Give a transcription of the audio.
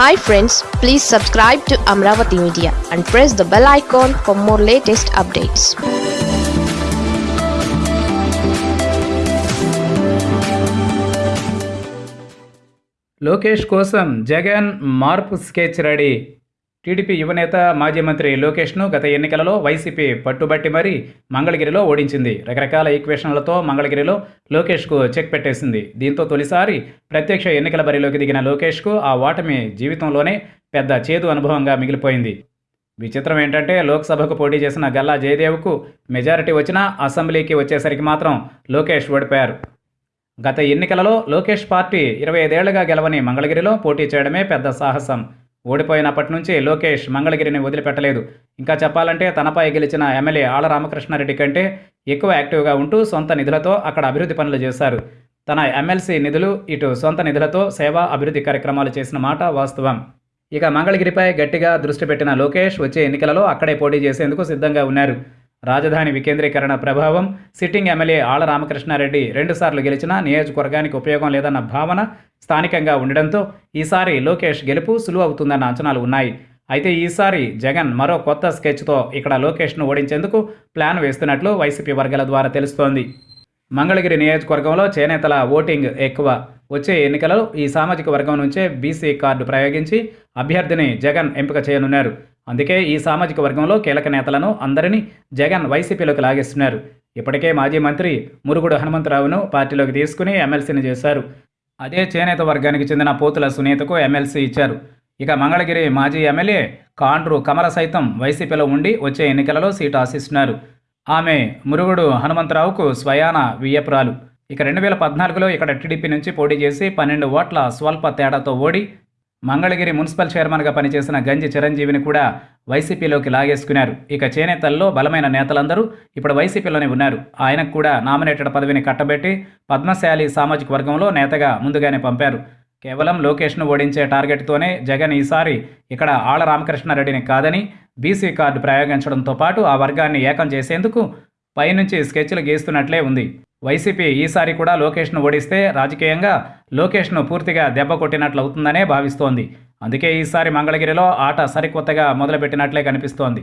Hi friends please subscribe to Amaravati media and press the bell icon for more latest updates Lokesh కోసం జగన్ మార్పు sketch ready. TDP యువనేత మాజీ మంత్రి లోకేష్ను గత ఎన్నికలలో వైసీపీ పట్టుబట్టి మరీ మంగళగిరిలో ఓడించింది. రకరకాల ఈక్వేషన్లతో మంగళగిరిలో లోకేష్కు చెక్ పెట్టేసింది. దీంతో తొలిసారి ప్రత్యక్ష ఎన్నికల బరిలోకి దిగిన లోకేష్కు ఆ ఓటమి జీవితంలోనే పెద్ద చేదు అనుభవంగా మిగిలిపోయింది. విచిత్రం ఏంటంటే లోక్సభకు పోటీ చేసిన గల్లా జయదేవ్కు మెజారిటీ వచ్చినా అసెంబ్లీకి వచ్చేసరికి మాత్రం లోకేష్ ఓడిపోయారు. గత ఎన్నికలలో లోకేష్ పార్టీ ఇరవై ఐదేళ్ళుగా గెలవని మంగళగిరిలో పోటీ చేయడమే పెద్ద సాహసం. ఓడిపోయినప్పటి నుంచి లోకేష్ మంగళగిరిని వదిలిపెట్టలేదు. ఇంకా చెప్పాలంటే తనపై గెలిచిన ఎమ్మెల్యే ఆళ్ళ రామకృష్ణారెడ్డి కంటే ఎక్కువ యాక్టివ్గా ఉంటూ సొంత నిధులతో అక్కడ అభివృద్ధి పనులు చేశారు. తన ఎమ్మెల్సీ నిధులు ఇటు సొంత నిధులతో సేవా అభివృద్ధి కార్యక్రమాలు చేసిన మాట వాస్తవం. ఇక మంగళగిరిపై గట్టిగా దృష్టి పెట్టిన లోకేష్ వచ్చే ఎన్నికలలో అక్కడే పోటీ చేసేందుకు సిద్ధంగా ఉన్నారు. రాజధాని వికేంద్రీకరణ ప్రభావం సిట్టింగ్ ఎమ్మెల్యే ఆళ్ళ రామకృష్ణారెడ్డి రెండుసార్లు గెలిచినా నియోజకవర్గానికి ఉపయోగం లేదన్న భావన స్థానికంగా ఉండడంతో ఈసారి లోకేష్ గెలుపు సులువు అవుతుందన్న అంచనాలు ఉన్నాయి. అయితే ఈసారి జగన్ మరో కొత్త స్కెచ్తో ఇక్కడ లోకేష్ను ఓడించేందుకు ప్లాన్ వేస్తున్నట్లు వైసీపీ వర్గాల ద్వారా తెలుస్తోంది. మంగళగిరి నియోజకవర్గంలో చేనేతల ఓటింగ్ ఎక్కువ. వచ్చే ఎన్నికలలో ఈ సామాజిక వర్గం నుంచే బీసీ కార్డు ప్రయోగించి అభ్యర్థిని జగన్ ఎంపిక చేయనున్నారు. అందుకే ఈ సామాజిక వర్గంలో కీలక నేతలను అందరినీ జగన్ వైసీపీలోకి లాగేస్తున్నారు. ఇప్పటికే మాజీ మంత్రి మురుగుడు హనుమంతరావును పార్టీలోకి తీసుకుని ఎమ్మెల్సీని చేశారు. అదే చేనేత వర్గానికి చెందిన పోతుల సునీతకు ఎమ్మెల్సీ ఇచ్చారు. ఇక మంగళగిరి మాజీ ఎమ్మెల్యే కాండ్రు కమల సైతం వైసీపీలో ఉండి వచ్చే ఎన్నికలలో సీటు ఆశిస్తున్నారు. ఆమె మురుగుడు హనుమంతరావుకు స్వయాన వియ్యపురాలు. ఇక రెండు వేల పద్నాలుగులో ఇక్కడ టీడీపీ నుంచి పోటీ చేసి పన్నెండు ఓట్ల స్వల్ప తేడాతో ఓడి మంగళగిరి మున్సిపల్ చైర్మన్గా పనిచేసిన గంజి చిరంజీవిని కూడా వైసీపీలోకి లాగేసుకున్నారు. ఇక చేనేతల్లో బలమైన నేతలందరూ ఇప్పుడు వైసీపీలోనే ఉన్నారు. ఆయనకు కూడా నామినేటెడ్ పదవిని కట్టబెట్టి పద్మశాలి సామాజిక వర్గంలో నేతగా ముందుగానే పంపారు. కేవలం లోకేష్ను ఓడించే టార్గెట్తోనే జగన్ ఈసారి ఇక్కడ ఆళ్ళ రామకృష్ణారెడ్డిని కాదని బీసీ కార్డు ప్రయోగించడంతో పాటు ఆ వర్గాన్ని ఏకం చేసేందుకు పైనుంచి స్కెచ్లు గీస్తున్నట్లే ఉంది. వైసీపీ ఈసారి కూడా లోకేష్ను ఓడిస్తే రాజకీయంగా లోకేష్ను పూర్తిగా దెబ్బ కొట్టినట్లు అవుతుందనే భావిస్తోంది. అందుకే ఈసారి మంగళగిరిలో ఆట సరికొత్తగా మొదలుపెట్టినట్లే కనిపిస్తోంది.